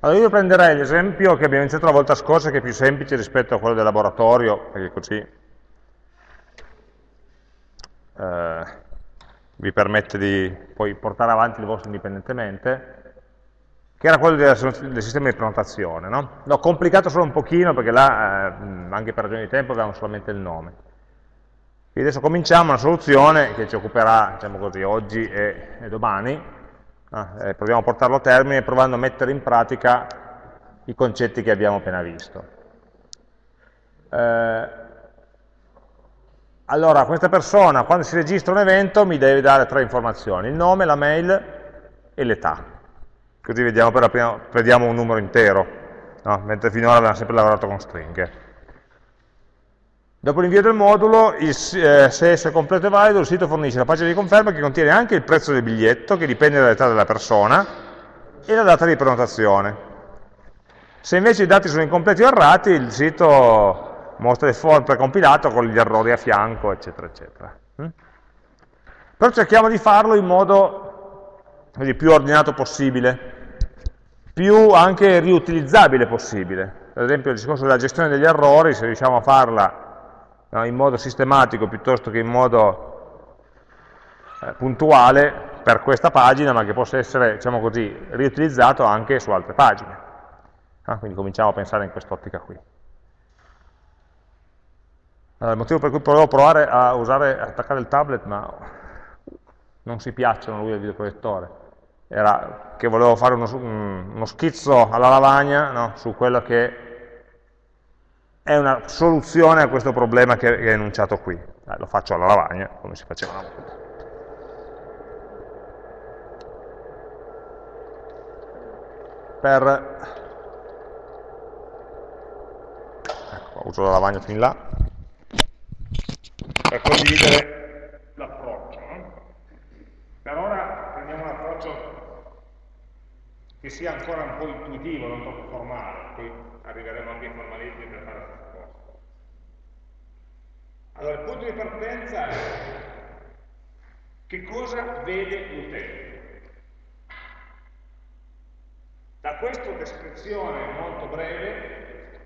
Allora io prenderei l'esempio che abbiamo iniziato la volta scorsa, che è più semplice rispetto a quello del laboratorio, perché così eh, vi permette di poi portare avanti il vostro indipendentemente, che era quello del, del sistema di prenotazione. No? L'ho complicato solo un pochino, perché là, eh, anche per ragioni di tempo, avevamo solamente il nome. Quindi adesso cominciamo una soluzione che ci occuperà, diciamo così, oggi e, e domani, eh, proviamo a portarlo a termine provando a mettere in pratica i concetti che abbiamo appena visto. Eh, allora, questa persona quando si registra un evento mi deve dare tre informazioni, il nome, la mail e l'età. Così vediamo per la prima, vediamo un numero intero, no? mentre finora abbiamo sempre lavorato con stringhe. Dopo l'invio del modulo, il, eh, se esso è completo e valido, il sito fornisce la pagina di conferma che contiene anche il prezzo del biglietto, che dipende dall'età della persona, e la data di prenotazione. Se invece i dati sono incompleti o errati, il sito mostra il form precompilato con gli errori a fianco, eccetera, eccetera. Mm? Però cerchiamo di farlo in modo così, più ordinato possibile, più anche riutilizzabile possibile. Ad esempio il discorso della gestione degli errori, se riusciamo a farla no, in modo sistematico piuttosto che in modo eh, puntuale per questa pagina, ma che possa essere, diciamo così, riutilizzato anche su altre pagine. Ah, quindi cominciamo a pensare in quest'ottica qui. Allora, il motivo per cui volevo provare a usare, a attaccare il tablet, ma non si piacciono lui del videoproiettore, era che volevo fare uno, uno schizzo alla lavagna no, su quello che è una soluzione a questo problema che è enunciato qui. Eh, lo faccio alla lavagna, come si faceva una volta. Per... Ecco, uso la lavagna fin là. Per condividere l'approccio. No? Per ora prendiamo un approccio che sia ancora un po' intuitivo, non troppo formale, poi arriveremo anche ai formalismi per fare allora, il punto di partenza è che cosa vede l'utente. Da questa descrizione molto breve,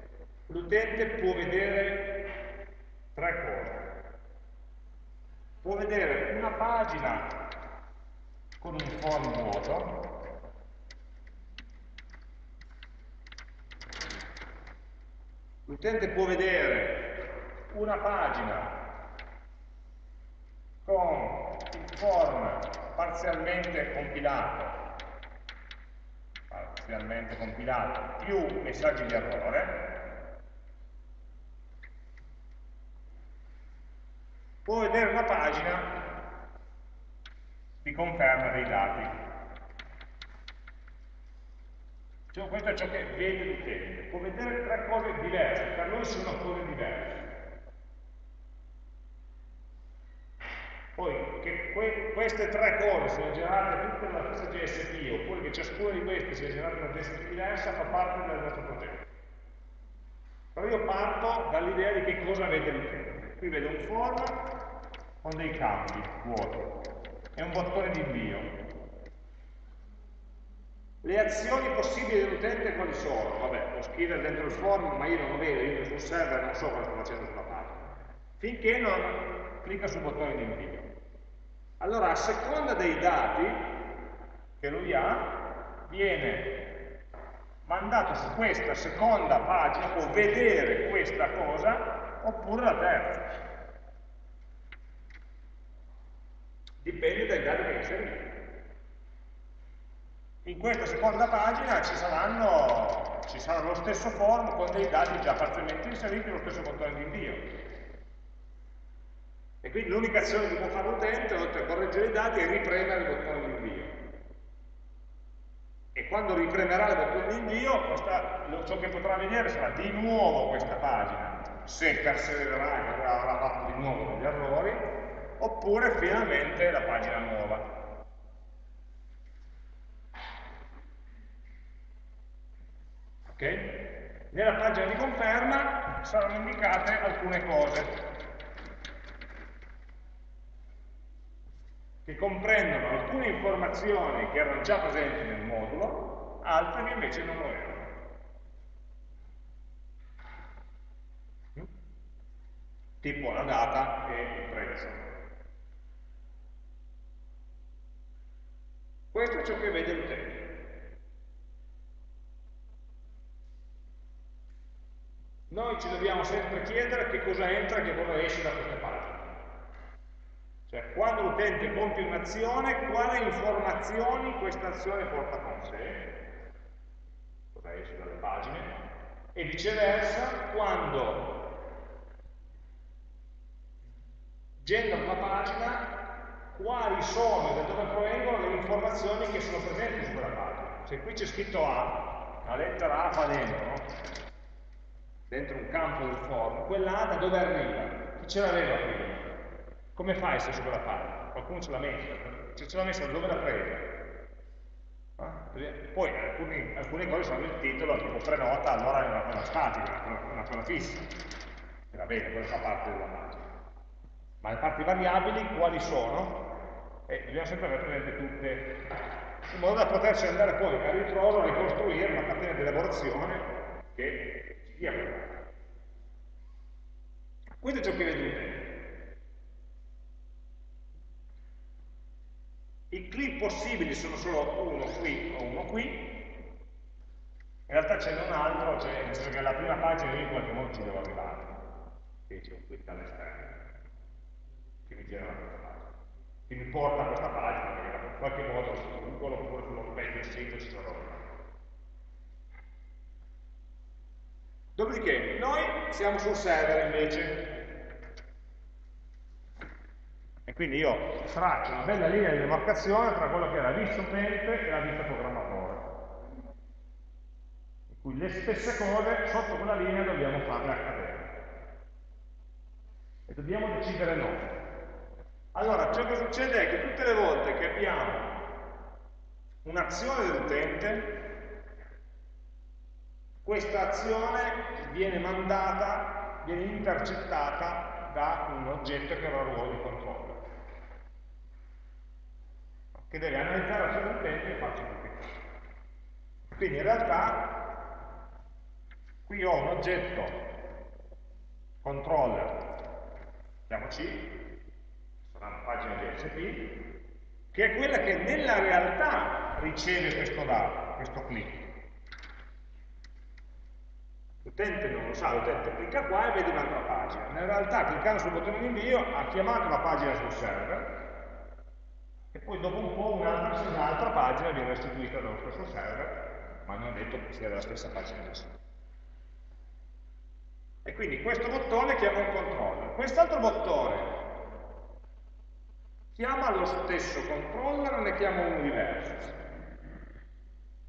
l'utente può vedere tre cose. Può vedere una pagina con un form vuoto, l'utente può vedere una pagina con il form parzialmente compilato, parzialmente compilato, più messaggi di errore, può vedere una pagina di conferma dei dati. Cioè, questo è ciò che vede l'utente, può vedere tre cose diverse, per noi sono cose diverse. Poi che que queste tre cose siano generate tutte nella stessa GSP oppure che ciascuna di queste sia generata in una GSP diversa fa parte del nostro progetto. Però io parto dall'idea di che cosa vede l'utente. Qui vedo un form con dei campi vuoti e un bottone di invio. Le azioni possibili dell'utente quali sono? Vabbè, può scrivere dentro il form, ma io non lo vedo, io sul server non so cosa sto facendo sulla pagina. Finché non clicca sul bottone di invio. Allora, a seconda dei dati che lui ha, viene mandato su questa seconda pagina, può vedere questa cosa, oppure la terza. Dipende dai dati che inserito. In questa seconda pagina ci, saranno, ci sarà lo stesso form con dei dati già parzialmente inseriti e lo stesso bottone di invio. E quindi l'unica azione che può fare l'utente, oltre a correggere i dati, è ripremere il bottone di invio. E quando ripremerà il bottone di invio, questa, ciò che potrà vedere sarà di nuovo questa pagina, se persevererà e avrà fatto di nuovo degli errori, oppure finalmente la pagina nuova. Ok? Nella pagina di conferma saranno indicate alcune cose. che comprendono alcune informazioni che erano già presenti nel modulo, altre che invece non lo erano. Tipo la data e il prezzo. Questo è ciò che vede l'utente. Noi ci dobbiamo sempre chiedere che cosa entra e che cosa esce da queste pagine. Cioè, quando l'utente compie un'azione, quali informazioni questa azione porta con sé, cosa esce dalle pagine, e viceversa, quando genera una pagina, quali sono e da dove provengono le informazioni che sono presenti su quella pagina. Se qui c'è scritto A, la lettera A fa dentro? Dentro un campo del form, quella A da dove arriva? Chi ce l'aveva prima? Come fa a essere su quella pagina? Qualcuno ce l'ha messa, se ce l'ha messa dove l'ha presa? Ah? Poi alcuni, alcune cose sono nel titolo, tipo prenota, allora è una cosa statica, una, una cosa fissa. E va bene, quella fa parte della pagina. Ma le parti variabili quali sono? E bisogna sempre avere presente tutte, in modo da poterci andare poi a ritroso a ricostruire una catena di elaborazione che dia quella. Questo è ciò che vedete. I clip possibili sono solo uno qui o uno qui, in realtà ce n'è un altro, cioè nel senso che la prima pagina io in qualche modo ci devo arrivare, qui c'è un click all'esterno, che mi genera questa pagina, che mi porta a questa pagina, perché in qualche modo su Google oppure sullo page del sito ci sono Dopodiché, noi siamo sul server invece, e quindi io traccio una bella linea di demarcazione tra quello che è la vista utente e la vista programmatore. In cui le stesse cose sotto quella linea dobbiamo farle accadere. E dobbiamo decidere noi. Allora, ciò che succede è che tutte le volte che abbiamo un'azione dell'utente, questa azione viene mandata, viene intercettata da un oggetto che avrà il ruolo di controllo che deve analizzare la sua utente e farci complicare. Quindi in realtà qui ho un oggetto controller, chiamo C, sarà una pagina di SP, che è quella che nella realtà riceve questo dato, questo click. L'utente non lo sa, l'utente clicca qua e vede un'altra pagina. In realtà cliccando sul bottone di invio ha chiamato la pagina sul server, e poi dopo un po' un'altra pagina viene restituita dallo stesso server, ma non è detto che sia della stessa pagina del sito. E quindi questo bottone chiama un controller. Quest'altro bottone chiama lo stesso controller o ne chiama uno diverso?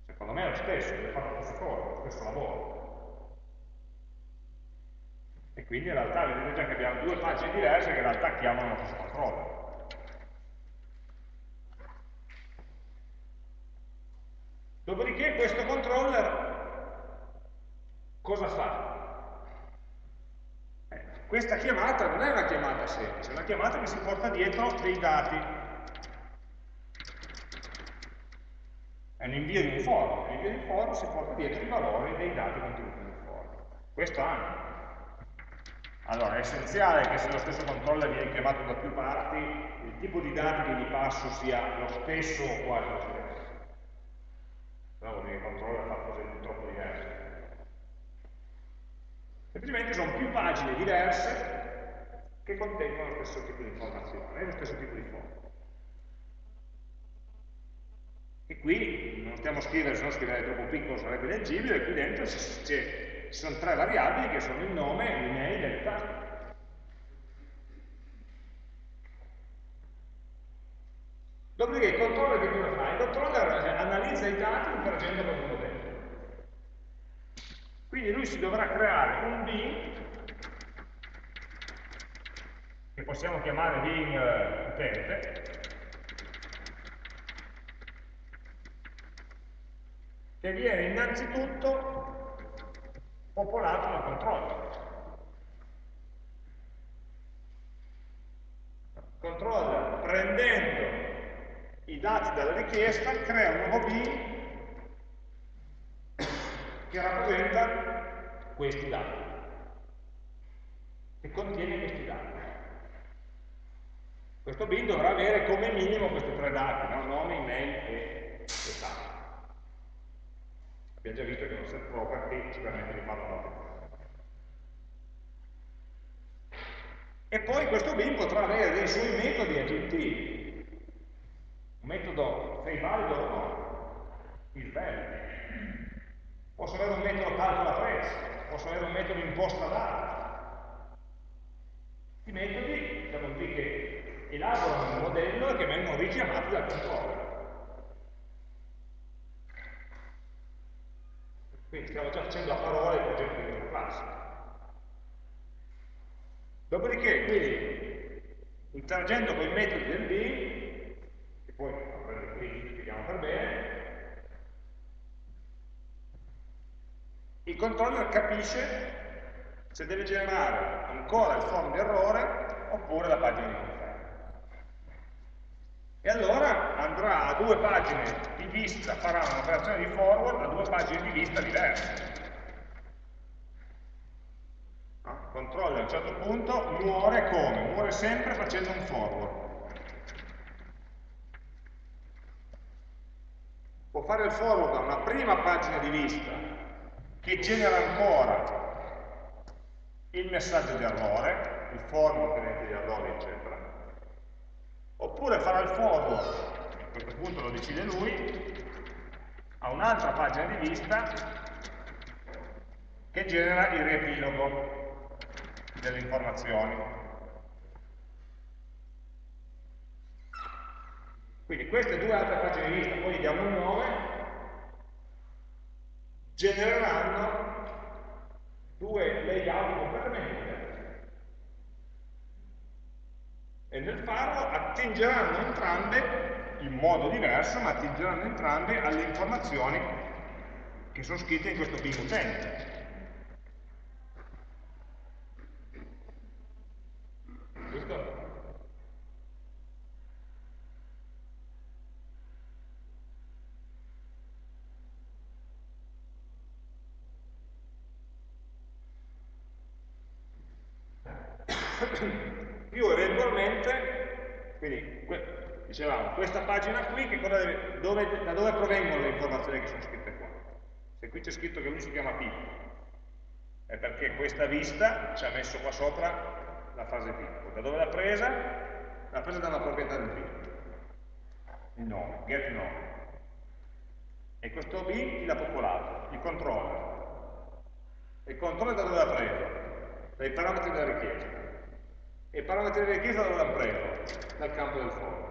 Secondo me è lo stesso, deve fare lo stesso lavoro. E quindi in realtà vedete già che abbiamo due pagine diverse che in realtà chiamano lo stesso controller. Dopodiché questo controller cosa fa? Eh, questa chiamata non è una chiamata semplice, è una chiamata che si porta dietro dei dati. È un invio di un form, l'invio di un form si porta dietro i valori dei dati contenuti nel form. Questo anche. Allora, è essenziale che se lo stesso controller viene chiamato da più parti, il tipo di dati che gli passo sia lo stesso o quasi lo stesso no, vuol dire che controlla fa cose troppo diverse. Semplicemente sono più pagine diverse che contengono lo stesso tipo di informazione e lo stesso tipo di fondo. E qui non stiamo a scrivere, se no scrivere troppo piccolo sarebbe leggibile, qui dentro ci sono tre variabili che sono il nome, l'email e l'età. Dopodiché il controller che cosa fa? Il controller analizza i dati interagendo con il modello. Quindi lui si dovrà creare un bin che possiamo chiamare bin uh, utente che viene innanzitutto popolato dal controller. Controller prendendo i dati dalla richiesta, crea un nuovo bin che rappresenta questi dati, che contiene questi dati. Questo bin dovrà avere come minimo questi tre dati, no? nome, email e età. Abbiamo già visto che è un set property ci permette di farlo da E poi questo bin potrà avere dei suoi metodi aggiuntivi. Un metodo sei valido o no? Il value. Posso avere un metodo calcola prezzo, posso avere un metodo imposta data. I metodi, diciamo così, che elaborano il modello e che vengono richiamati dal controller. Quindi stiamo già facendo a parole il progetto di una classe. Dopodiché, quindi, interagendo con i metodi del bin, che poi a qui spieghiamo per bene, il controller capisce se deve generare ancora il form di errore oppure la pagina di e allora andrà a due pagine vista, farà un'operazione di forward a due pagine di vista diverse. No? Controlla a un certo punto, muore come? Muore sempre facendo un forward. Può fare il forward a una prima pagina di vista che genera ancora il messaggio di errore, il forward contenente di errori, eccetera oppure farà il forward, a questo punto lo decide lui, a un'altra pagina di vista che genera il riepilogo delle informazioni. Quindi queste due altre pagine di vista, poi gli diamo un nome, genereranno due layout completamente diversi. e nel farlo attingeranno entrambe, in modo diverso, ma attingeranno entrambe alle informazioni che sono scritte in questo ping utente. Questo più eventualmente, quindi dicevamo, questa pagina qui, deve, dove, da dove provengono le informazioni che sono scritte qua? Se qui c'è scritto che lui si chiama Pippo, è perché questa vista ci ha messo qua sopra la frase Pippo. Da dove l'ha presa? L'ha presa da una proprietà del Pippo, il nome, get nome. E questo B chi l'ha popolato? Il controller. Il controller da dove l'ha preso? Dai parametri della richiesta. E i parametri di richiesta dove l'ha preso? Dal campo del for.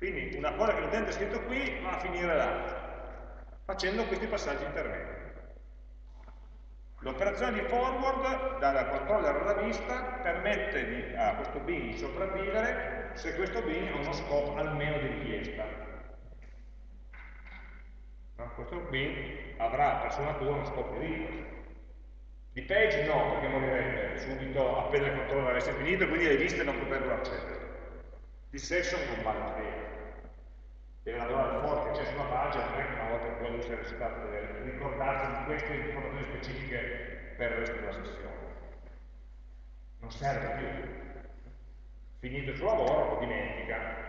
Quindi una cosa che l'utente ha scritto qui va a finire là, facendo questi passaggi intermedi. L'operazione di forward dal controller alla vista permette di, a questo bin di sopravvivere se questo bin ha uno scopo almeno di richiesta. No? Questo bin avrà per sua natura uno scopo di richiesta. Di page no, perché morirebbe subito appena il controller avesse finito quindi le liste non potrebbero accedere. Di session non vale la pena. Deve lavorare forte che c'è su una pagina, non è che una volta che poi lui si è resettato deve ricordarsi di queste informazioni specifiche per il resto della sessione. Non serve più. Finito il suo lavoro lo dimentica.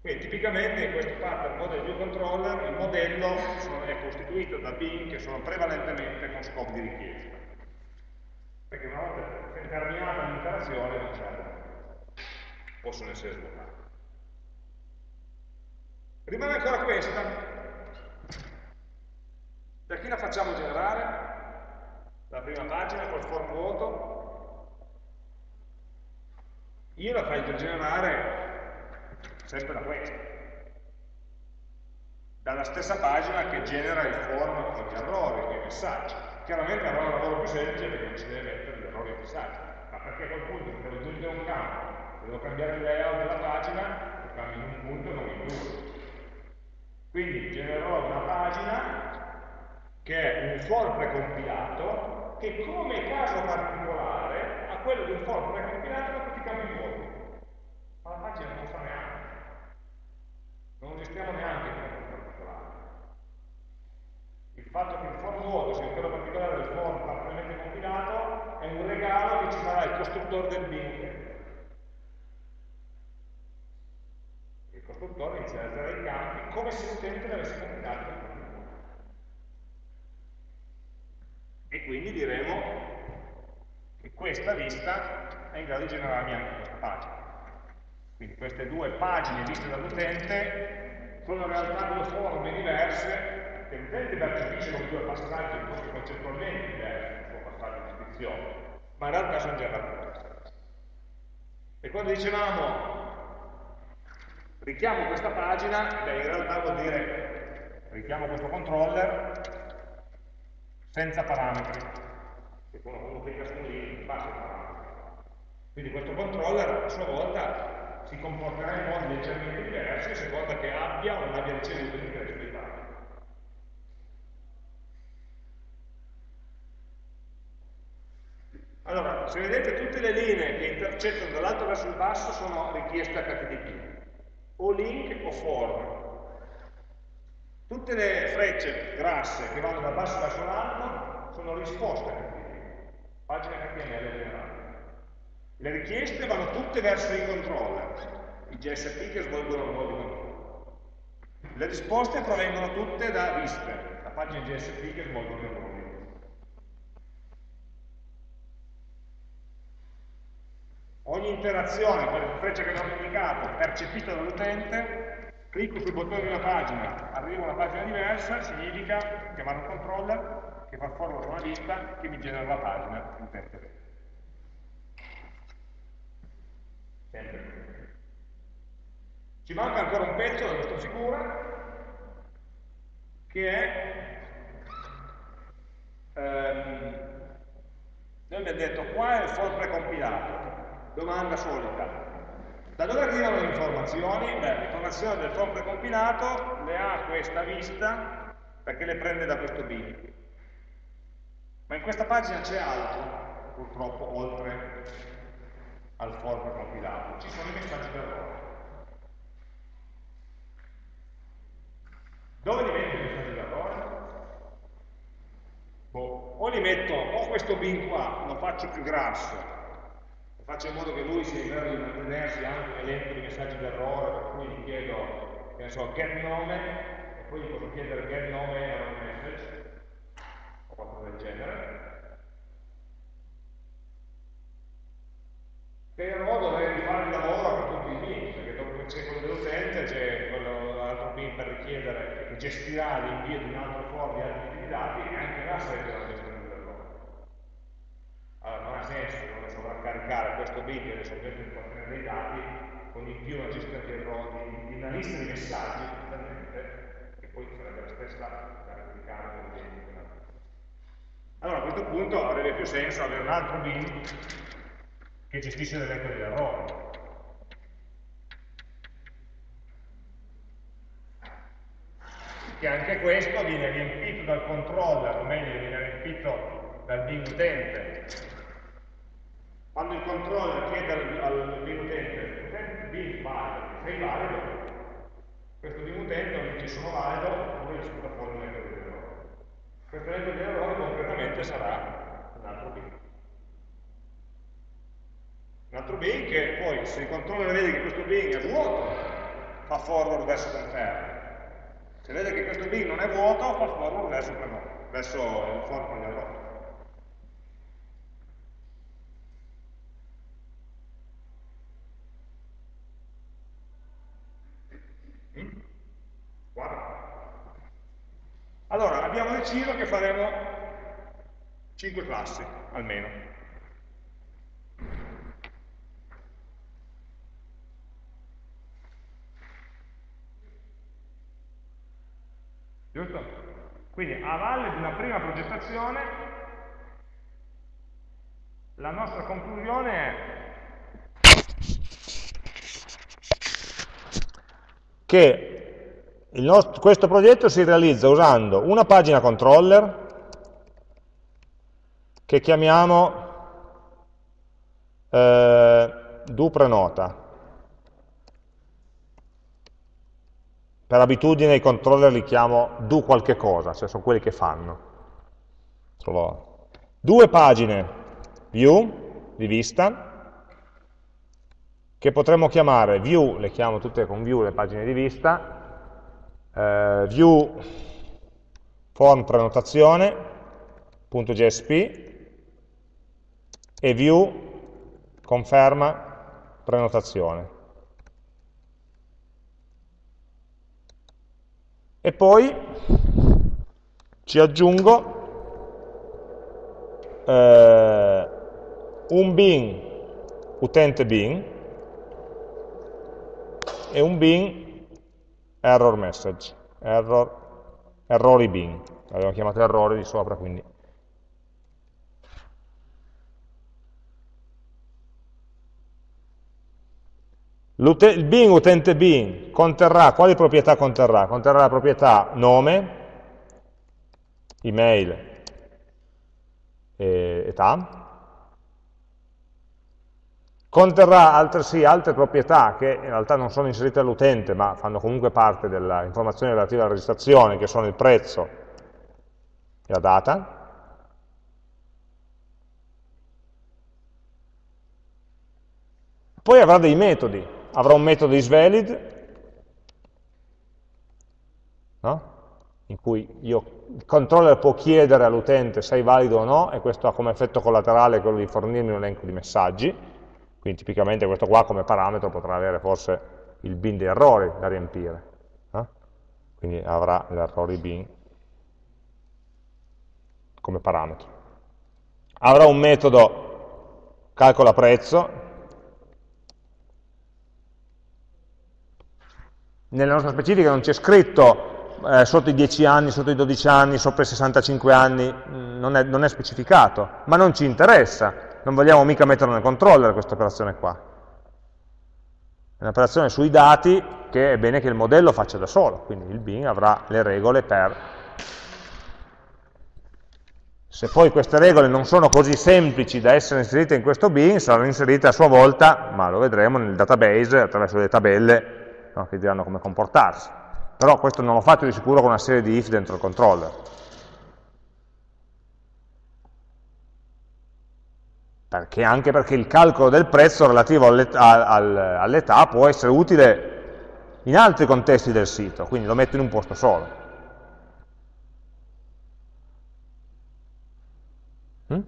Quindi tipicamente in questo pattern model view controller il modello è costituito da bin che sono prevalentemente con scopo di richiesta. Perché una volta terminata l'interazione non servono, possono essere svuotate. Rimane ancora questa. Da chi la facciamo generare? La prima pagina col form vuoto? Io la faccio generare sempre da questa. Dalla stessa pagina che genera il form con gli errori, i messaggi. Chiaramente avrà un lavoro più semplice perché non si deve mettere gli errori e i messaggi, ma perché a quel punto se devo aggiungere un campo, devo cambiare il layout della pagina, lo cambio in un punto e non in due. Quindi genererò una pagina che è un for precompilato che come caso particolare a quello di un for precompilato da tutti i cambi nuovi. Ma la pagina non fa neanche. Non gestiamo neanche il campo particolare. Il fatto che il for vuoto sia quello particolare del for parzialmente compilato è un regalo che ci farà il costruttore del link costruttore inizializzerà i campi come se l'utente li avesse compilati e quindi diremo che questa lista è in grado di generarmi anche questa pagina. Quindi queste due pagine viste dall'utente sono in realtà due forme diverse che l'utente percepisce come due passaggi forse concettualmente diversi, il suo passaggio di iscrizione, ma in realtà sono generati diversi. E quando dicevamo richiamo questa pagina, beh, in realtà vuol dire richiamo questo controller senza parametri. E quando clicca su un parametri. Quindi questo controller a sua volta si comporterà in modi leggermente diversi a seconda che abbia o non abbia ricevuto l'ingresso dei parametri. Allora, se vedete tutte le linee che intercettano dall'alto verso il basso sono richieste HTTP, o link o form. Tutte le frecce grasse che vanno dal basso verso l'alto sono risposte HTTP, pagine HTML generali. Le richieste vanno tutte verso i controller, i GSP che svolgono il ruolo di controllo. Le risposte provengono tutte da viste, da pagine GSP che svolgono il ruolo di controllo. Ogni interazione con le frecce che abbiamo indicato percepita dall'utente, clicco sul bottone di una pagina, arriva a una pagina diversa, significa chiamare un controller che fa forward una lista che mi genera la pagina in utente vede. Sempre. Ci manca ancora un pezzo della nostra figura che è ehm, noi abbiamo detto qua è il for precompilato domanda solita da dove arrivano le informazioni? Beh, l'informazione del for precompilato le ha questa vista perché le prende da questo bin ma in questa pagina c'è altro purtroppo oltre al for compilato, ci sono i messaggi d'errore. Dove li metto i messaggi d'errore? Boh, o li metto, o questo bin qua lo faccio più grasso, faccio in modo che lui sia in grado di mantenersi anche un di messaggi d'errore, per cui gli chiedo, che ne so, get nome, e poi gli posso chiedere get nome error message, o qualcosa del genere, però dovrei rifare il lavoro per tutti i bin, perché dopo c'è quello dell'utente, c'è l'altro bin per richiedere, che gestirà l'invio di un altro for di altri tipi di dati e anche là sarebbe la gestione dell'errore. Allora non ha senso sovraccaricare questo che è soggetto di contenere dei dati con in più una gestione di una lista di messaggi, che poi sarebbe la stessa da replicare. Allora a questo punto avrebbe più senso avere un altro bin che gestisce l'elenco degli errori. Che anche questo viene riempito dal controller, o meglio viene riempito dal bin utente. Quando il controller chiede al, al bin utente, bin valido, sei valido, questo bin utente dice sono valido, oppure ci sputa fuori l'elenco degli errori. Questo elenco degli errori concretamente sarà un altro bin. Un altro bin che poi, se il controller vede che questo bin è vuoto, fa forward verso conferma. Se vede che questo bin non è vuoto, fa forward verso, verso il for con gli. Mm? Allora, abbiamo deciso che faremo 5 classi, almeno. Giusto? Quindi a valle di una prima progettazione la nostra conclusione è che nostro, questo progetto si realizza usando una pagina controller che chiamiamo eh, do prenota Per abitudine i controller li chiamo do qualche cosa, cioè sono quelli che fanno. Due pagine view di vista, che potremmo chiamare view, le chiamo tutte con view le pagine di vista, eh, view form prenotazione.jsp e view conferma prenotazione. E poi ci aggiungo eh, un bin utente bin e un bin error message, error, errori bin, l'abbiamo chiamato errori di sopra, quindi. Il bin utente bin conterrà, quali proprietà conterrà? Conterrà la proprietà nome, email e età, conterrà altresì altre proprietà che in realtà non sono inserite all'utente ma fanno comunque parte dell'informazione relativa alla registrazione che sono il prezzo e la data. Poi avrà dei metodi. Avrà un metodo isValid, no? in cui io, il controller può chiedere all'utente se è valido o no, e questo ha come effetto collaterale quello di fornirmi un elenco di messaggi, quindi tipicamente questo qua come parametro potrà avere forse il bin di errori da riempire, no? quindi avrà l'errori bin come parametro. Avrà un metodo calcola prezzo, Nella nostra specifica non c'è scritto eh, sotto i 10 anni, sotto i 12 anni, sopra i 65 anni, non è, non è specificato, ma non ci interessa, non vogliamo mica metterlo nel controller questa operazione qua. È un'operazione sui dati che è bene che il modello faccia da solo, quindi il bin avrà le regole per... Se poi queste regole non sono così semplici da essere inserite in questo bin, saranno inserite a sua volta, ma lo vedremo nel database attraverso le tabelle no? che diranno come comportarsi. Però questo non lo faccio di sicuro con una serie di if dentro il controller. Perché, anche perché il calcolo del prezzo relativo all'età può essere utile in altri contesti del sito, quindi lo metto in un posto solo. Mm?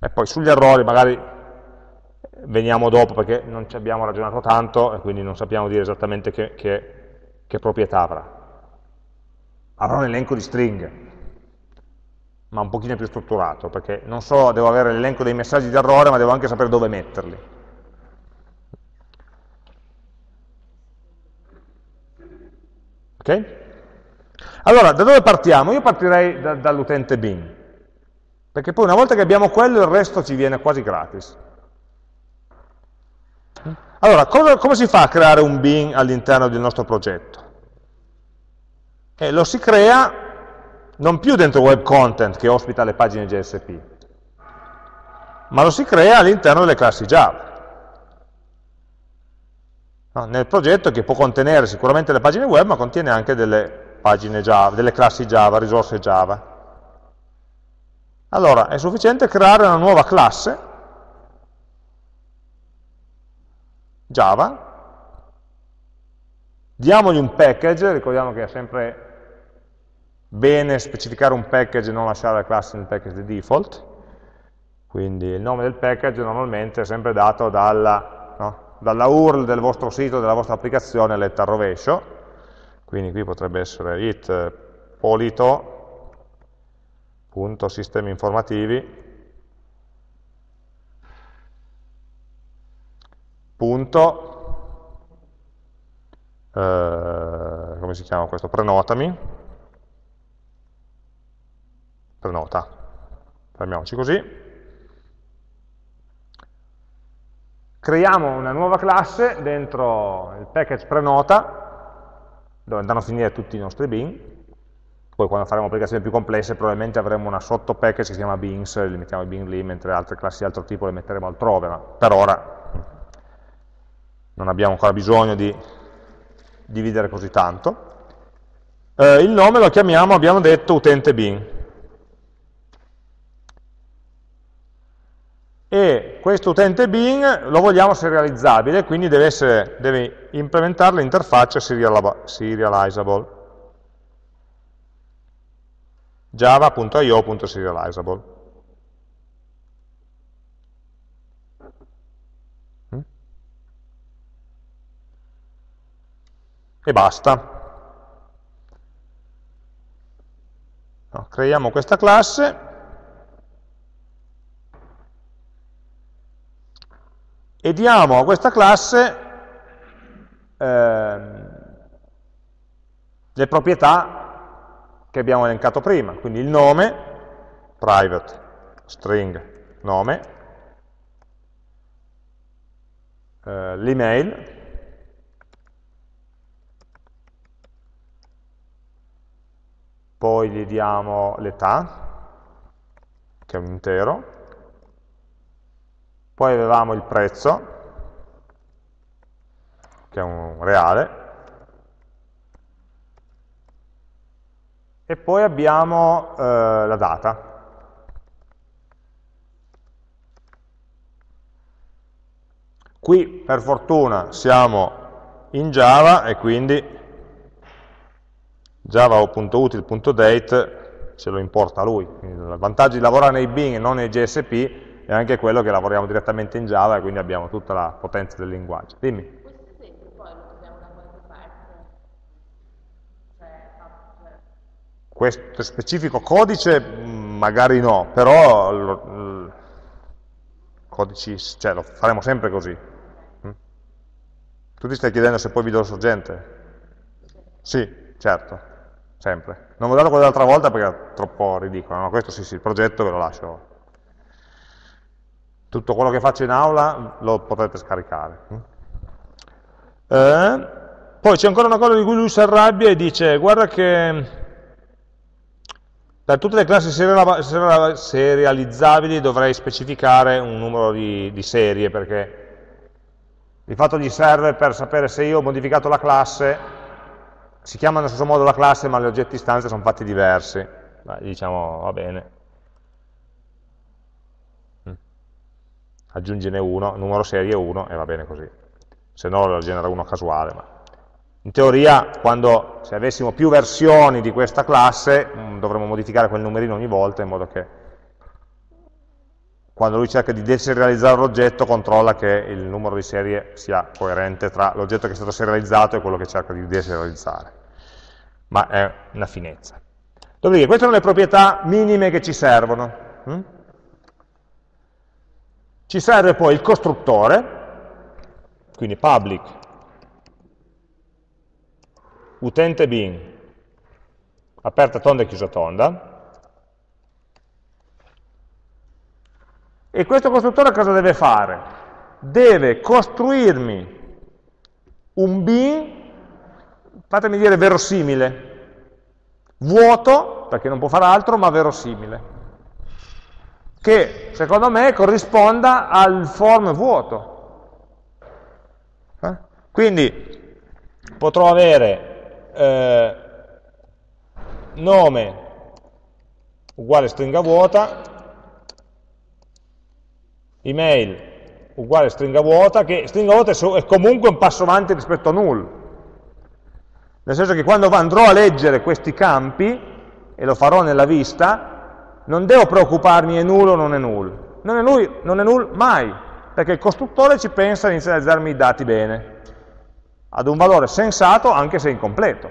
E poi sugli errori magari veniamo dopo perché non ci abbiamo ragionato tanto e quindi non sappiamo dire esattamente che, che, che proprietà avrà. Avrà un elenco di stringhe, ma un pochino più strutturato, perché non solo devo avere l'elenco dei messaggi di errore, ma devo anche sapere dove metterli. Ok? Allora, da dove partiamo? Io partirei da, dall'utente bin, perché poi una volta che abbiamo quello il resto ci viene quasi gratis. Allora, cosa, come si fa a creare un bin all'interno del nostro progetto? Eh, lo si crea non più dentro web content che ospita le pagine JSP, ma lo si crea all'interno delle classi Java. No, nel progetto che può contenere sicuramente le pagine web, ma contiene anche delle pagine Java, delle classi Java, risorse Java. Allora, è sufficiente creare una nuova classe Java, diamogli un package, ricordiamo che è sempre bene specificare un package e non lasciare la classe nel package di default, quindi il nome del package normalmente è sempre dato dalla, no, dalla URL del vostro sito, della vostra applicazione letta al rovescio, quindi qui potrebbe essere it polito.sistemi informativi punto, eh, come si chiama questo, prenotami, prenota, fermiamoci così, creiamo una nuova classe dentro il package prenota, dove andranno a finire tutti i nostri bin, poi quando faremo applicazioni più complesse probabilmente avremo una sotto package che si chiama beans, li mettiamo i bin lì, mentre altre classi di altro tipo le metteremo altrove, ma per ora non abbiamo ancora bisogno di dividere così tanto. Eh, il nome lo chiamiamo, abbiamo detto, utente bin. E questo utente bin lo vogliamo serializzabile, quindi deve, essere, deve implementare l'interfaccia serializable. java.io.serializable. Mm? E basta. No, creiamo questa classe e diamo a questa classe eh, le proprietà che abbiamo elencato prima, quindi il nome, private string nome, eh, l'email, poi gli diamo l'età, che è un intero, poi avevamo il prezzo, che è un reale, e poi abbiamo eh, la data. Qui per fortuna siamo in Java e quindi java.util.date ce lo importa lui. Il vantaggio di lavorare nei Bing e non nei GSP è anche quello che lavoriamo direttamente in Java e quindi abbiamo tutta la potenza del linguaggio. Dimmi. Questo specifico codice mm, magari no, però lo, codici, cioè, lo faremo sempre così. Mm? Tu ti stai chiedendo se poi vi do sorgente? Sì, certo, sempre. Non vi ho dato quello dell'altra volta perché era troppo ridicolo, no? questo sì, sì, il progetto ve lo lascio. Tutto quello che faccio in aula lo potrete scaricare. Mm? Eh, poi c'è ancora una cosa di cui lui si arrabbia e dice, guarda che per tutte le classi serializzabili dovrei specificare un numero di, di serie, perché di fatto gli serve per sapere se io ho modificato la classe, si chiama nello stesso modo la classe, ma gli oggetti istanze sono fatti diversi. Beh, diciamo, va bene. Aggiungine uno, numero serie 1 e va bene così. Se no lo genera uno casuale. Ma in teoria, quando, se avessimo più versioni di questa classe, mh, dovremmo modificare quel numerino ogni volta in modo che quando lui cerca di deserializzare l'oggetto controlla che il numero di serie sia coerente tra l'oggetto che è stato serializzato e quello che cerca di deserializzare. Ma è una finezza. Dopodiché, queste sono le proprietà minime che ci servono. Ci serve poi il costruttore, quindi public utente bin, aperta tonda e chiusa tonda, e questo costruttore cosa deve fare? Deve costruirmi un bin, fatemi dire verosimile, vuoto, perché non può fare altro, ma verosimile, che secondo me corrisponda al form vuoto. Eh? Quindi potrò avere eh, nome uguale stringa vuota, email uguale stringa vuota, che stringa vuota è comunque un passo avanti rispetto a null. Nel senso che quando andrò a leggere questi campi, e lo farò nella vista, non devo preoccuparmi è null o non è null. Non è null, non è null mai, perché il costruttore ci pensa a inizializzarmi i dati bene ad un valore sensato anche se incompleto,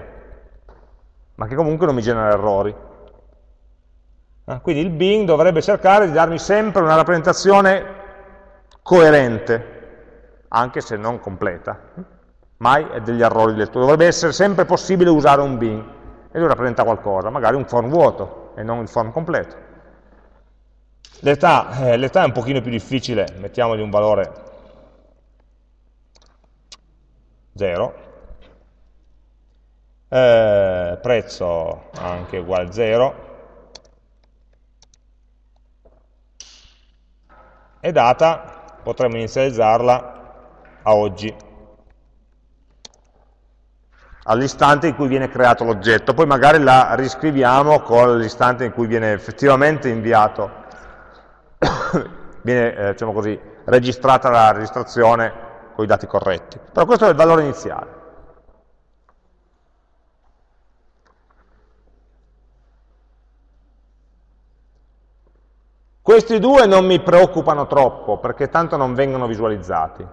ma che comunque non mi genera errori. Eh, quindi il Bing dovrebbe cercare di darmi sempre una rappresentazione coerente, anche se non completa. Mai è degli errori di lettura. Dovrebbe essere sempre possibile usare un Bing e lui rappresenta qualcosa, magari un form vuoto e non il form completo. L'età eh, è un pochino più difficile, mettiamogli un valore 0, eh, prezzo anche uguale a 0, e data potremmo inizializzarla a oggi. all'istante in cui viene creato l'oggetto, poi magari la riscriviamo con l'istante in cui viene effettivamente inviato, viene eh, diciamo così, registrata la registrazione con i dati corretti. Però questo è il valore iniziale. Questi due non mi preoccupano troppo perché tanto non vengono visualizzati.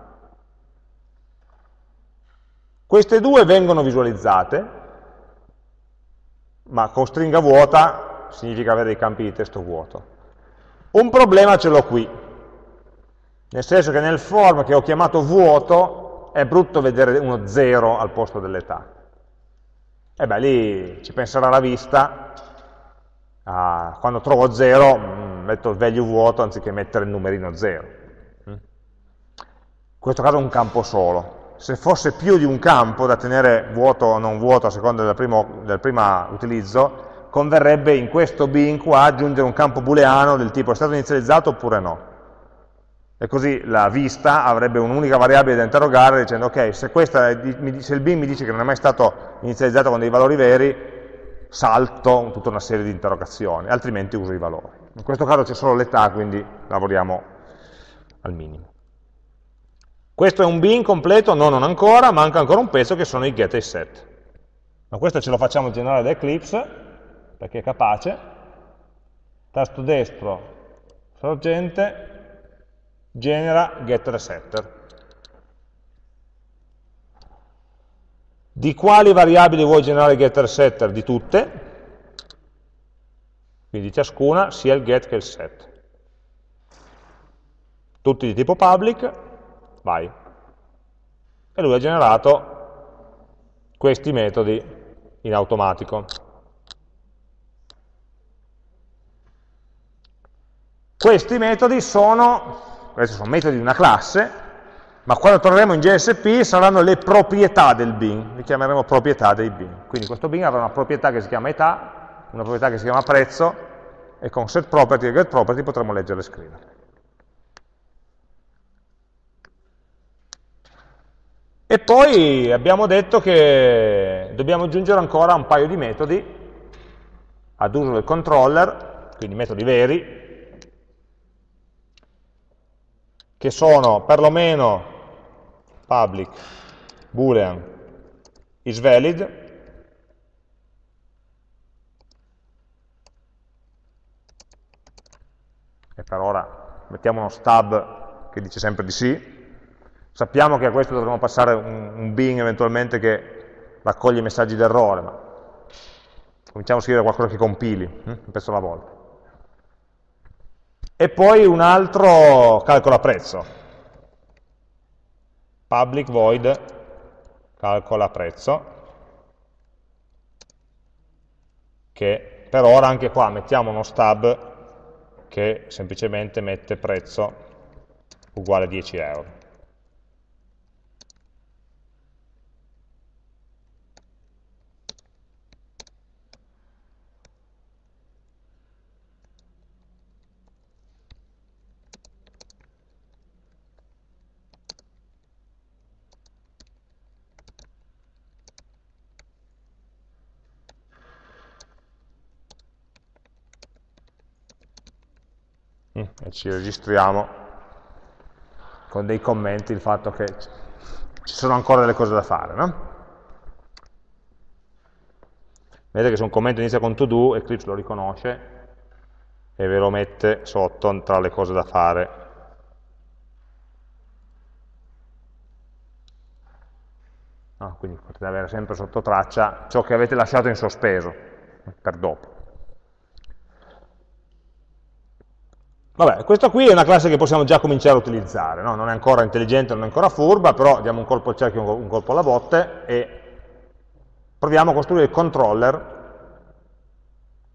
Queste due vengono visualizzate, ma con stringa vuota significa avere dei campi di testo vuoto. Un problema ce l'ho qui, nel senso che nel form che ho chiamato vuoto è brutto vedere uno 0 al posto dell'età. E beh, lì ci penserà la vista, ah, quando trovo 0 mm, metto il value vuoto anziché mettere il numerino 0. Mm. In questo caso è un campo solo, se fosse più di un campo da tenere vuoto o non vuoto a seconda del primo, del primo utilizzo, converrebbe in questo bin qua aggiungere un campo booleano del tipo è stato inizializzato oppure no. E così la vista avrebbe un'unica variabile da interrogare dicendo ok, se, questa, se il bin mi dice che non è mai stato inizializzato con dei valori veri, salto tutta una serie di interrogazioni, altrimenti uso i valori. In questo caso c'è solo l'età, quindi lavoriamo al minimo. Questo è un bin completo? No, non ancora, manca ancora un pezzo che sono i get e i set. Ma questo ce lo facciamo generare da Eclipse, perché è capace. Tasto destro, sorgente, genera e setter. Di quali variabili vuoi generare getter e setter? Di tutte, quindi ciascuna, sia il get che il set. Tutti di tipo public, vai. E lui ha generato questi metodi in automatico. Questi metodi sono, questi sono metodi di una classe, ma quando torneremo in JSP saranno le proprietà del bin, li chiameremo proprietà dei bin. Quindi questo bin avrà una proprietà che si chiama età, una proprietà che si chiama prezzo, e con setProperty e getProperty potremo leggere e scrivere. E poi abbiamo detto che dobbiamo aggiungere ancora un paio di metodi ad uso del controller, quindi metodi veri, che sono perlomeno public boolean is valid, e per ora mettiamo uno stub che dice sempre di sì, Sappiamo che a questo dovremo passare un, un bin eventualmente che raccoglie messaggi d'errore, ma cominciamo a scrivere qualcosa che compili, hm? un pezzo alla volta. E poi un altro calcola prezzo. Public void calcola prezzo, che per ora anche qua mettiamo uno stub che semplicemente mette prezzo uguale a 10 euro. E ci registriamo con dei commenti il fatto che ci sono ancora delle cose da fare. No? Vedete che se un commento inizia con to do, Eclipse lo riconosce e ve lo mette sotto tra le cose da fare. No, quindi potete avere sempre sotto traccia ciò che avete lasciato in sospeso per dopo. Vabbè, questa qui è una classe che possiamo già cominciare a utilizzare, no? non è ancora intelligente, non è ancora furba, però diamo un colpo al cerchio, un colpo alla botte e proviamo a costruire il controller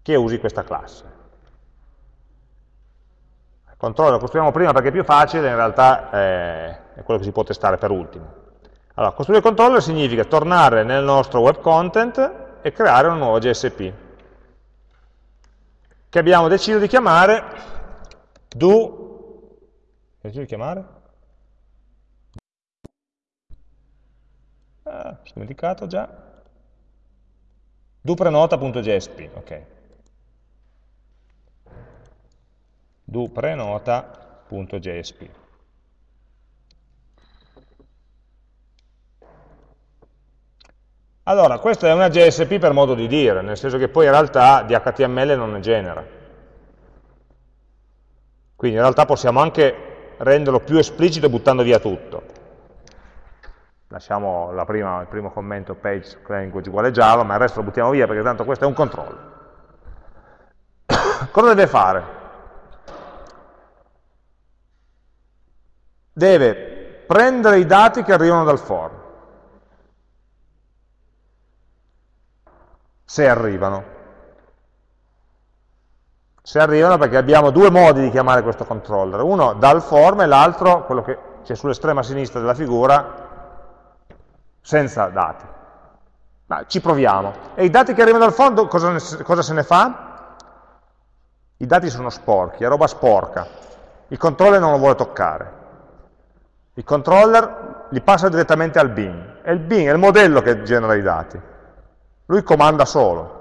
che usi questa classe. Il controller lo costruiamo prima perché è più facile, in realtà è, quello che si può testare per ultimo. Allora, costruire il controller significa tornare nel nostro web content e creare una nuova JSP, che abbiamo deciso di chiamare do, che devo chiamare? Ah, mi sono dimenticato già. duprenota.jsp, ok. duprenota.jsp. Allora, questa è una JSP per modo di dire, nel senso che poi in realtà di HTML non ne genera. Quindi in realtà possiamo anche renderlo più esplicito buttando via tutto. Lasciamo prima, il primo commento page language uguale Java, ma il resto lo buttiamo via perché tanto questo è un controllo. Cosa deve fare? Deve prendere i dati che arrivano dal form, se arrivano se arrivano perché abbiamo due modi di chiamare questo controller, uno dal form e l'altro, quello che c'è sull'estrema sinistra della figura, senza dati. Ma ci proviamo. E i dati che arrivano dal form, cosa, cosa se ne fa? I dati sono sporchi, è roba sporca. Il controller non lo vuole toccare. Il controller li passa direttamente al bin. E il bin è il modello che genera i dati. Lui comanda solo.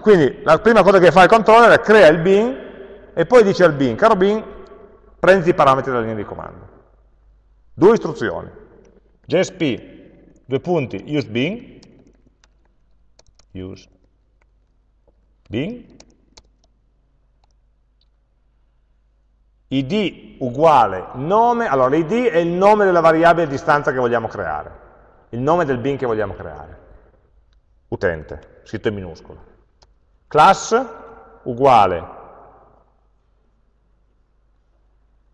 Quindi la prima cosa che fa il controller è crea il bin e poi dice al bin, caro bin, prendi i parametri della linea di comando. Due istruzioni. JSP, due punti, use bin, use bin, id uguale nome, allora l'id è il nome della variabile di distanza che vogliamo creare, il nome del bin che vogliamo creare, utente, scritto in minuscolo class uguale,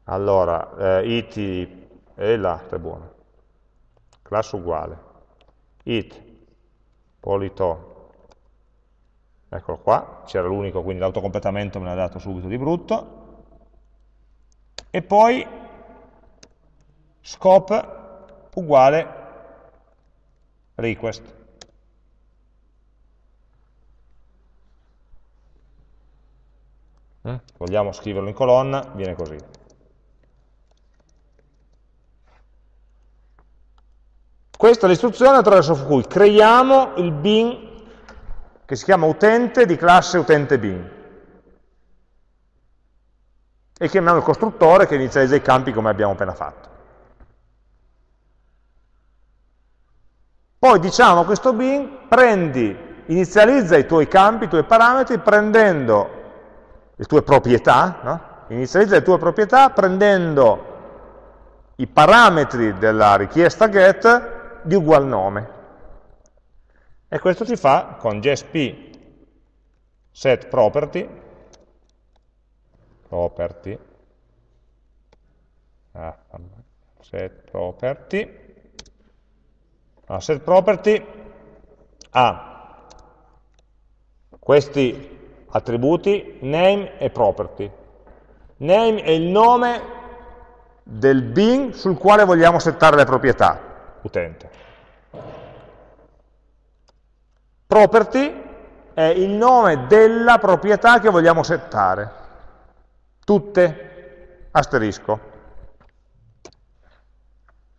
allora, eh, it, e là, è buono, class uguale, it, polito, eccolo qua, c'era l'unico, quindi l'autocompletamento me l'ha dato subito di brutto, e poi scope uguale request. Eh? vogliamo scriverlo in colonna, viene così. Questa è l'istruzione attraverso cui creiamo il bin che si chiama utente di classe utente bin e chiamiamo il costruttore che inizializza i campi come abbiamo appena fatto. Poi diciamo a questo bin, prendi, inizializza i tuoi campi, i tuoi parametri, prendendo le tue proprietà, no? inizializza le tue proprietà prendendo i parametri della richiesta get di ugual nome. E questo si fa con JSP set property, property, ah, set property, ah, set property ha questi attributi, name e property. Name è il nome del bin sul quale vogliamo settare le proprietà, utente. Property è il nome della proprietà che vogliamo settare. Tutte, asterisco.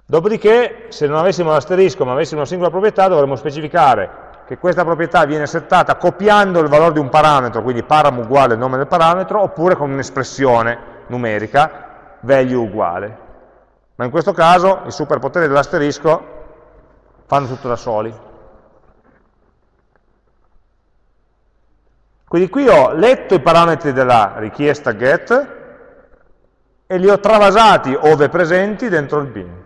Dopodiché, se non avessimo l'asterisco ma avessimo una singola proprietà, dovremmo specificare che questa proprietà viene settata copiando il valore di un parametro, quindi param uguale il nome del parametro, oppure con un'espressione numerica, value uguale. Ma in questo caso i superpoteri dell'asterisco fanno tutto da soli. Quindi qui ho letto i parametri della richiesta get e li ho travasati, ove presenti, dentro il bin.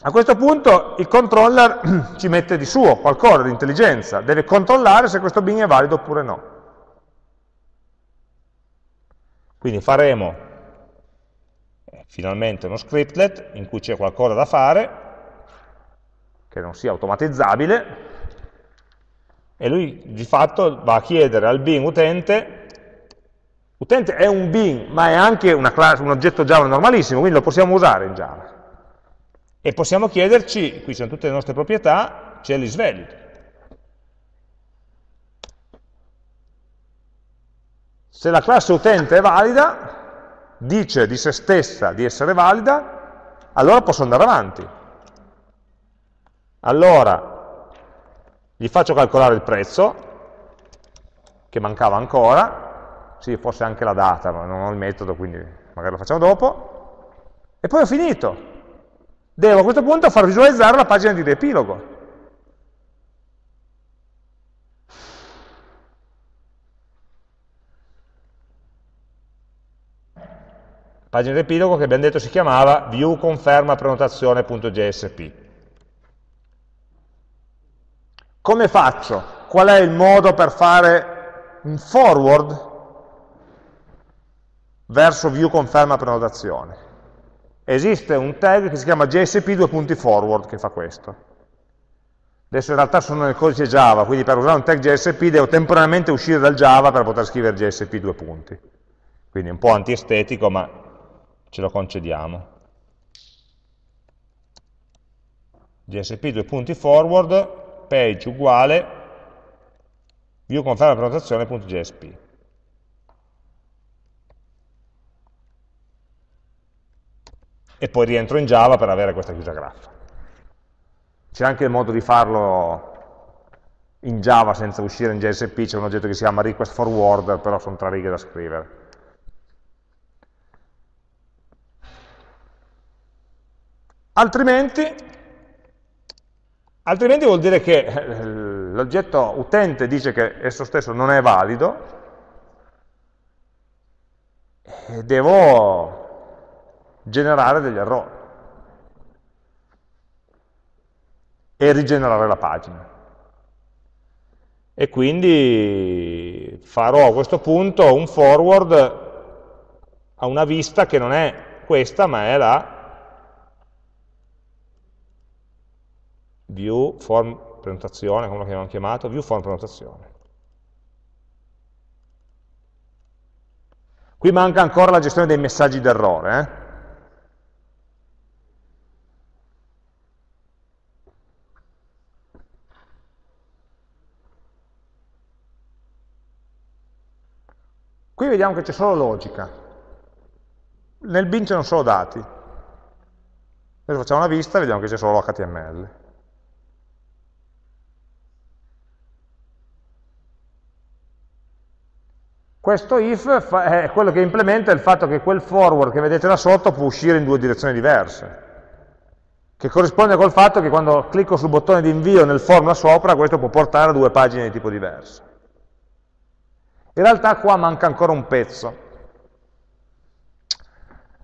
A questo punto il controller ci mette di suo qualcosa di intelligenza, deve controllare se questo bin è valido oppure no. Quindi faremo eh, finalmente uno scriptlet in cui c'è qualcosa da fare, che non sia automatizzabile, e lui di fatto va a chiedere al bin utente, utente è un bin, ma è anche classe, un oggetto Java normalissimo, quindi lo possiamo usare in Java e possiamo chiederci, qui sono tutte le nostre proprietà, c'è l'isvalid. Se la classe utente è valida, dice di se stessa di essere valida, allora posso andare avanti. Allora, gli faccio calcolare il prezzo, che mancava ancora, sì, forse anche la data, ma non ho il metodo, quindi magari lo facciamo dopo, e poi ho finito. Devo a questo punto far visualizzare la pagina di riepilogo. Pagina di riepilogo che abbiamo detto si chiamava viewconfermaprenotazione.jsp. Come faccio? Qual è il modo per fare un forward verso view conferma prenotazione. Esiste un tag che si chiama JSP 2.forward che fa questo. Adesso in realtà sono nel codice Java, quindi per usare un tag JSP devo temporaneamente uscire dal Java per poter scrivere JSP due punti. Quindi è un po' antiestetico, ma ce lo concediamo. JSP due punti forward, page uguale view conferma prenotazione.jsp. E poi rientro in Java per avere questa chiusa graffa. C'è anche il modo di farlo in Java senza uscire in JSP, c'è un oggetto che si chiama request forwarder, però sono tre righe da scrivere. Altrimenti, altrimenti vuol dire che eh, l'oggetto utente dice che esso stesso non è valido, e devo generare degli errori e rigenerare la pagina. E quindi farò a questo punto un forward a una vista che non è questa, ma è la view form prenotazione, come lo abbiamo chiamato, view form prenotazione. Qui manca ancora la gestione dei messaggi d'errore. Eh? Qui vediamo che c'è solo logica. Nel bin c'erano solo dati. Adesso facciamo una vista e vediamo che c'è solo HTML. Questo if è quello che implementa il fatto che quel forward che vedete là sotto può uscire in due direzioni diverse, che corrisponde col fatto che quando clicco sul bottone di invio nel form là sopra, questo può portare a due pagine di tipo diverso. In realtà qua manca ancora un pezzo.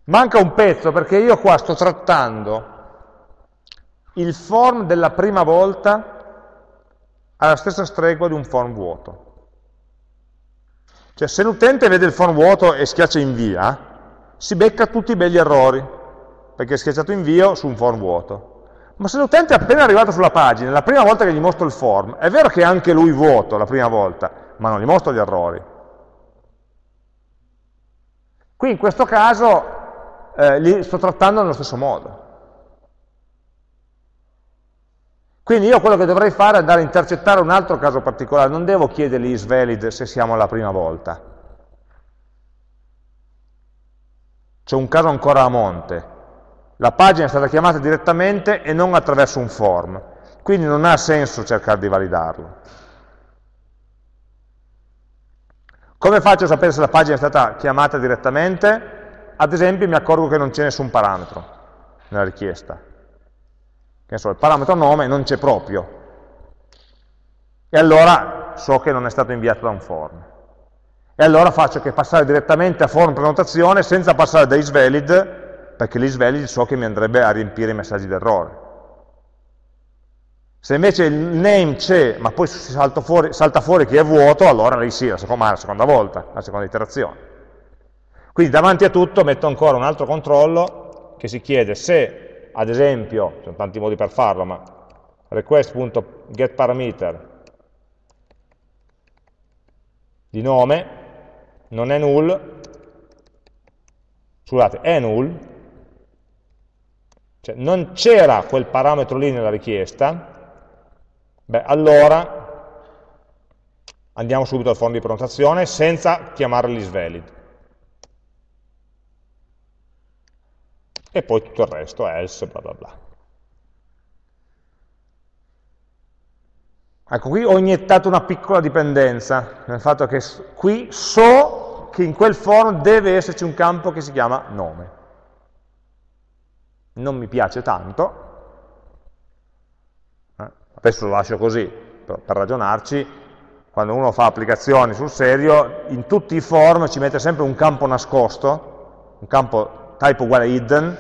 Manca un pezzo perché io qua sto trattando il form della prima volta alla stessa stregua di un form vuoto. Cioè se l'utente vede il form vuoto e schiaccia invia, si becca tutti i belli errori, perché è schiacciato invio su un form vuoto. Ma se l'utente è appena arrivato sulla pagina, la prima volta che gli mostro il form, è vero che è anche lui vuoto la prima volta, ma non gli mostro gli errori. Qui in questo caso eh, li sto trattando nello stesso modo. Quindi io quello che dovrei fare è andare a intercettare un altro caso particolare, non devo chiedergli isvalid se siamo alla prima volta. C'è un caso ancora a monte. La pagina è stata chiamata direttamente e non attraverso un form, quindi non ha senso cercare di validarlo. Come faccio a sapere se la pagina è stata chiamata direttamente? Ad esempio mi accorgo che non c'è nessun parametro nella richiesta che so, il parametro nome non c'è proprio, e allora so che non è stato inviato da un form. E allora faccio che passare direttamente a form prenotazione senza passare da isvalid, perché l'isvalid so che mi andrebbe a riempire i messaggi d'errore. Se invece il name c'è, ma poi salta fuori, salta fuori, che è vuoto, allora lì sì, la seconda, la seconda volta, la seconda iterazione. Quindi davanti a tutto metto ancora un altro controllo che si chiede se ad esempio, ci sono tanti modi per farlo, ma request.getParameter di nome non è null, scusate, è null, cioè non c'era quel parametro lì nella richiesta, beh, allora andiamo subito al form di prenotazione senza chiamare l'isvalid. e poi tutto il resto, else, bla bla bla. Ecco, qui ho iniettato una piccola dipendenza, nel fatto che qui so che in quel form deve esserci un campo che si chiama nome. Non mi piace tanto, adesso lo lascio così, per, per ragionarci, quando uno fa applicazioni sul serio, in tutti i form ci mette sempre un campo nascosto, un campo type uguale hidden,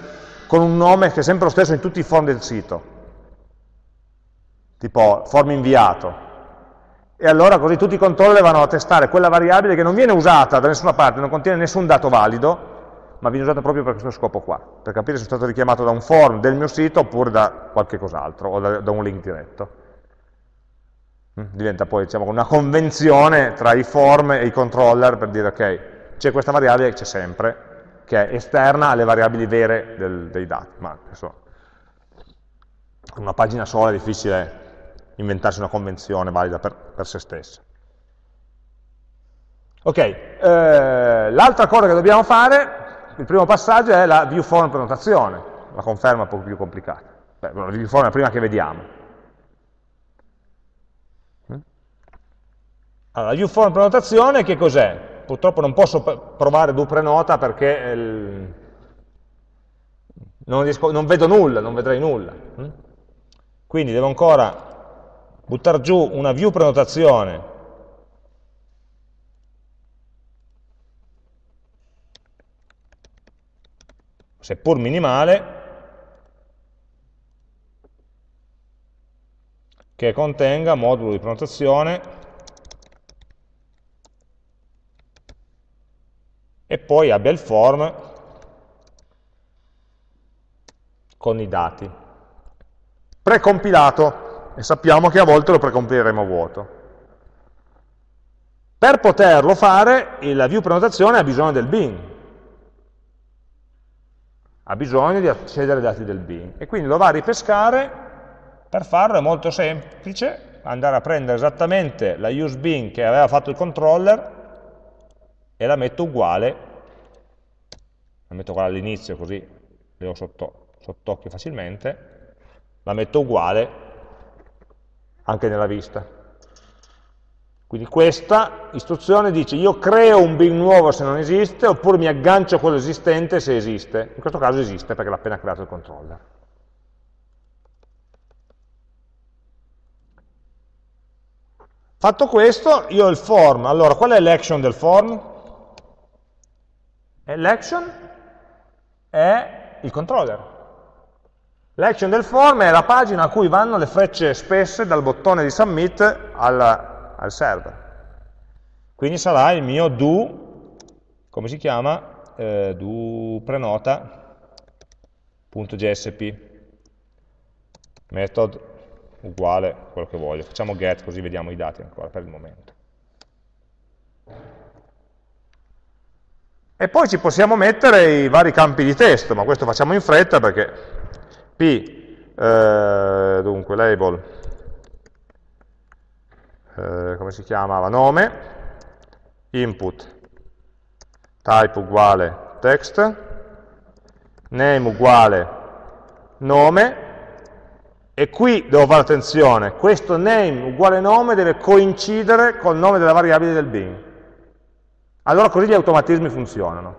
con un nome che è sempre lo stesso in tutti i form del sito. Tipo form inviato, e allora così tutti i controller vanno a testare quella variabile che non viene usata da nessuna parte, non contiene nessun dato valido, ma viene usata proprio per questo scopo qua, per capire se è stato richiamato da un form del mio sito oppure da qualche cos'altro, o da, da, un link diretto. Mm, diventa poi diciamo, una convenzione tra i form e i controller per dire ok, c'è questa variabile che c'è sempre, che è esterna alle variabili vere del, dei dati, ma adesso una pagina sola è difficile inventarsi una convenzione valida per, per se stessa. Ok, eh, l'altra cosa che dobbiamo fare, il primo passaggio è la viewform prenotazione, la conferma un po' più complicata. Beh, la viewform è la prima che vediamo. Mm? Allora, la viewform prenotazione che cos'è? Purtroppo non posso provare do prenota perché il... non, riesco, non, vedo nulla, non vedrei nulla. Mm? Quindi devo ancora buttare giù una view prenotazione seppur minimale, che contenga modulo di prenotazione e poi abbia il form con i dati. Precompilato e sappiamo che a volte lo precompiremo vuoto. Per poterlo fare, la view prenotazione ha bisogno del bin, ha bisogno di accedere ai dati del bin, e quindi lo va a ripescare, per farlo è molto semplice, andare a prendere esattamente la use bin che aveva fatto il controller e la metto uguale, la metto uguale all'inizio così le ho sotto, sott'occhio facilmente, la metto uguale anche nella vista. Quindi questa istruzione dice io creo un bin nuovo se non esiste, oppure mi aggancio a quello esistente se esiste. In questo caso esiste perché l'ha appena creato il controller. Fatto questo, io ho il form. Allora, qual è l'action del form? L'action è il controller. L'action del form è la pagina a cui vanno le frecce spesse dal bottone di submit al, al server. Quindi sarà il mio do, come si chiama? Eh, do prenota.jsp method uguale quello che voglio. Facciamo get così vediamo i dati ancora per il momento. E poi ci possiamo mettere i vari campi di testo, ma questo facciamo in fretta perché P, eh, dunque, label, eh, come si chiamava, nome, input, type uguale text, name uguale nome, e qui devo fare attenzione, questo name uguale nome deve coincidere col nome della variabile del bin. Allora così gli automatismi funzionano,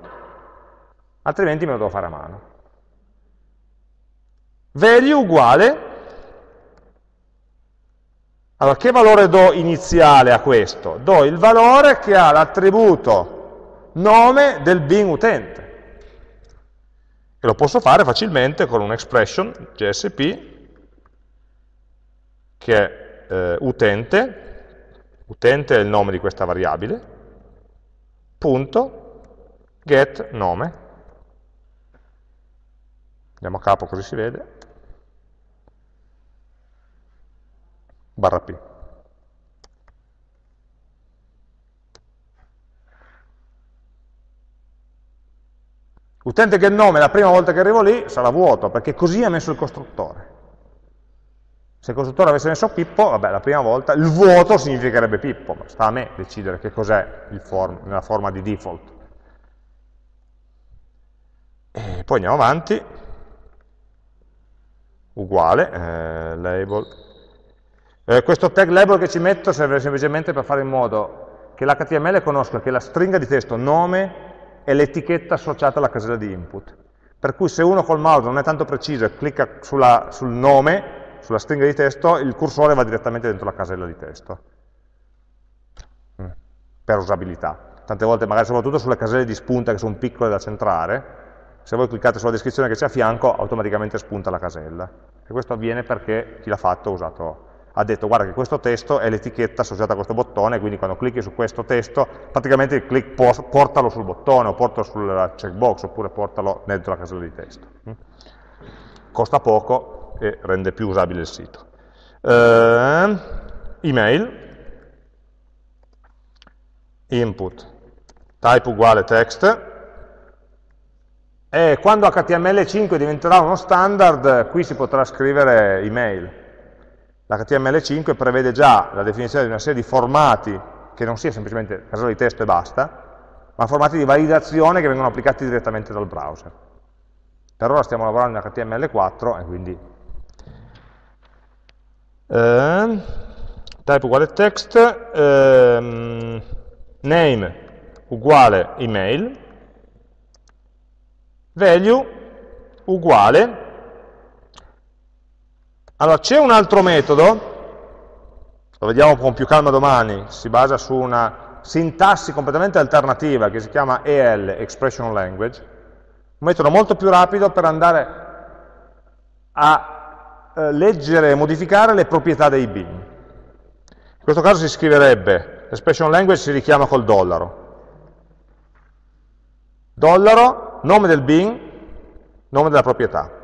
altrimenti me lo devo fare a mano value uguale, allora che valore do iniziale a questo? Do il valore che ha l'attributo nome del bin utente. E lo posso fare facilmente con un'expression JSP che è eh, utente, utente è il nome di questa variabile, punto get nome. Andiamo a capo così si vede. Barra P. Utente che nome la prima volta che arrivo lì sarà vuoto, perché così ha messo il costruttore. Se il costruttore avesse messo Pippo, vabbè, la prima volta, il vuoto significherebbe Pippo, ma sta a me decidere che cos'è form, nella forma di default. E poi andiamo avanti. uguale, eh, label. Eh, questo tag label che ci metto serve semplicemente per fare in modo che l'HTML conosca che la stringa di testo nome è l'etichetta associata alla casella di input. Per cui se uno col mouse non è tanto preciso e clicca sulla, sul nome, sulla stringa di testo, il cursore va direttamente dentro la casella di testo, mm. per usabilità. Tante volte, magari soprattutto sulle caselle di spunta che sono piccole da centrare, se voi cliccate sulla descrizione che c'è a fianco, automaticamente spunta la casella. E questo avviene perché chi l'ha fatto ha usato ha detto guarda che questo testo è l'etichetta associata a questo bottone, quindi quando clicchi su questo testo, praticamente il click portalo sul bottone, o portalo sul checkbox, oppure portalo dentro la casella di testo. Mm? Costa poco e rende più usabile il sito. Uh, email, input, type uguale text, e quando HTML5 diventerà uno standard, qui si potrà scrivere email, L'HTML5 prevede già la definizione di una serie di formati che non sia semplicemente casella di testo e basta, ma formati di validazione che vengono applicati direttamente dal browser. Per ora stiamo lavorando in HTML4 e quindi eh, type uguale text, eh, name uguale email, value uguale allora, c'è un altro metodo, lo vediamo con più calma domani, si basa su una sintassi completamente alternativa che si chiama EL, Expression Language, un metodo molto più rapido per andare a eh, leggere e modificare le proprietà dei bin. In questo caso si scriverebbe, l'expression language si richiama col dollaro. Dollaro, nome del bin, nome della proprietà.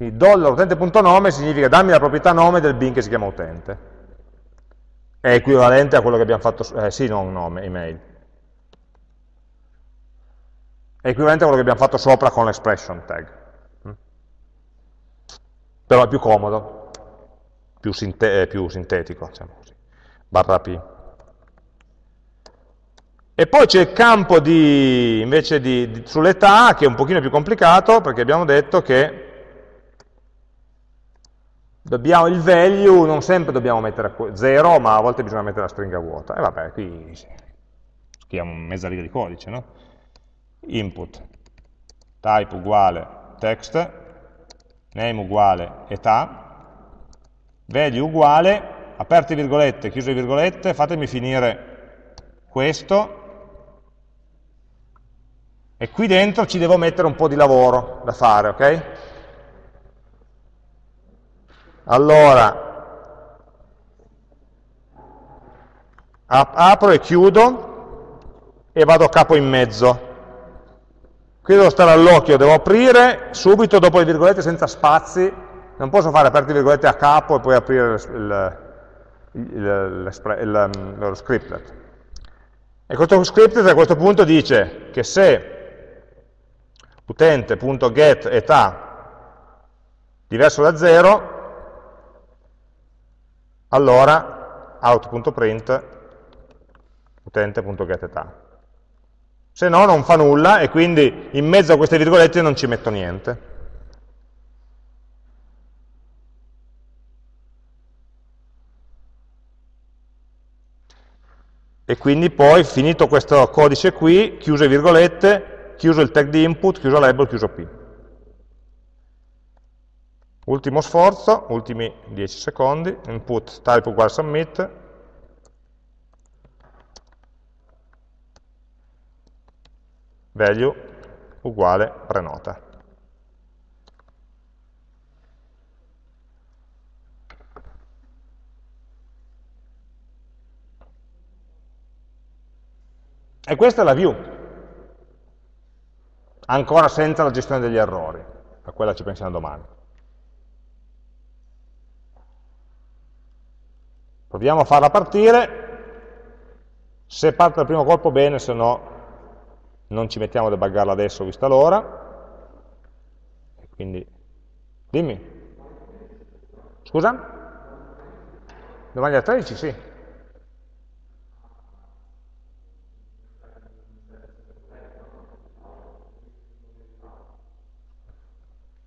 Quindi utente.nome significa dammi la proprietà nome del bin che si chiama utente. È equivalente a quello che abbiamo fatto, eh, sì, non nome, email. È equivalente a quello che abbiamo fatto sopra con l'expression tag. Mm. Però è più comodo, più, sinte più sintetico, diciamo così. Barra P. E poi c'è il campo di, invece di, di, sull'età, che è un pochino più complicato, perché abbiamo detto che Dobbiamo, il value non sempre dobbiamo mettere 0, ma a volte bisogna mettere la stringa vuota. E vabbè, qui scriviamo mezza riga di codice, no? Input, type uguale text, name uguale età, value uguale, aperte virgolette, chiuse virgolette, fatemi finire questo, e qui dentro ci devo mettere un po' di lavoro da fare, ok? Allora, apro e chiudo e vado a capo in mezzo. Qui devo stare all'occhio, devo aprire subito dopo le virgolette senza spazi, non posso fare aperte virgolette a capo e poi aprire il, il, il, lo scriptlet. E questo scriptlet a questo punto dice che se utente.get età diverso da 0, allora out.print utente.getEtà. Se no non fa nulla e quindi in mezzo a queste virgolette non ci metto niente. E quindi poi, finito questo codice qui, chiuso le virgolette, chiuso il tag di input, chiuso label, chiuso P. Ultimo sforzo, ultimi 10 secondi, input type uguale submit, value uguale prenota. E questa è la view, ancora senza la gestione degli errori, a quella ci pensiamo domani. Proviamo a farla partire, se parte dal primo colpo bene, se no non ci mettiamo a debuggarla adesso vista l'ora. Quindi, dimmi. Scusa? Domani alle 13? Sì.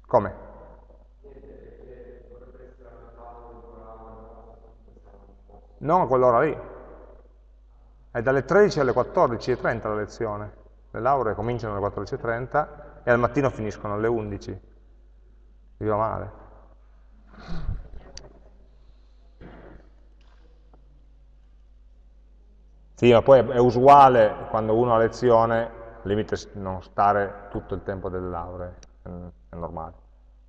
Come? Non a quell'ora lì. È dalle 13 alle 14.30 la lezione. Le lauree cominciano alle 14.30 e al mattino finiscono alle 11. Viva male. Sì, ma poi è usuale quando uno ha lezione, limite non stare tutto il tempo delle lauree, è normale,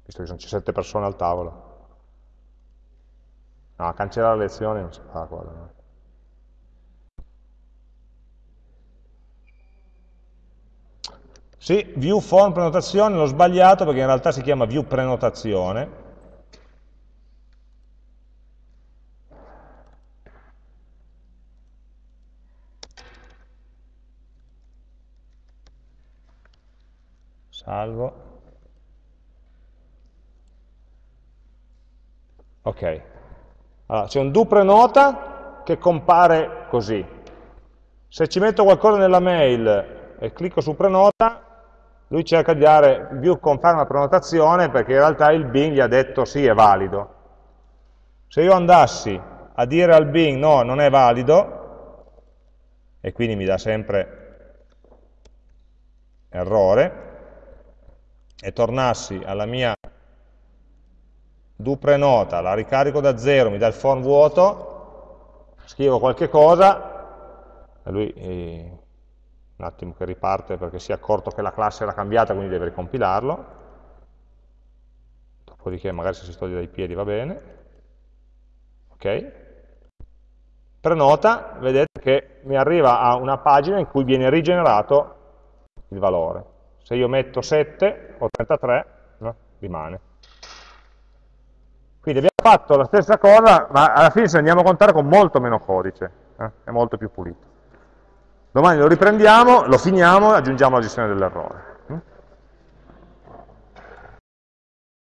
visto che c'è sette persone al tavolo. No, cancellare le lezioni non si fa quello. No? Sì, view form prenotazione, l'ho sbagliato perché in realtà si chiama view prenotazione. Salvo. Ok. Allora, c'è un do prenota che compare così. Se ci metto qualcosa nella mail e clicco su prenota, lui cerca di dare view conferma prenotazione perché in realtà il Bing gli ha detto sì, è valido. Se io andassi a dire al Bing no, non è valido, e quindi mi dà sempre errore, e tornassi alla mia do prenota, la ricarico da zero, mi dà il form vuoto, scrivo qualche cosa, e lui eh, un attimo che riparte perché si è accorto che la classe era cambiata, quindi deve ricompilarlo, dopodiché magari se si toglie dai piedi va bene, ok, prenota, vedete che mi arriva a una pagina in cui viene rigenerato il valore. Se io metto 7 o 33, no, rimane. Quindi abbiamo fatto la stessa cosa, ma alla fine se andiamo a contare con molto meno codice, eh? è molto più pulito. Domani lo riprendiamo, lo finiamo e aggiungiamo la gestione dell'errore.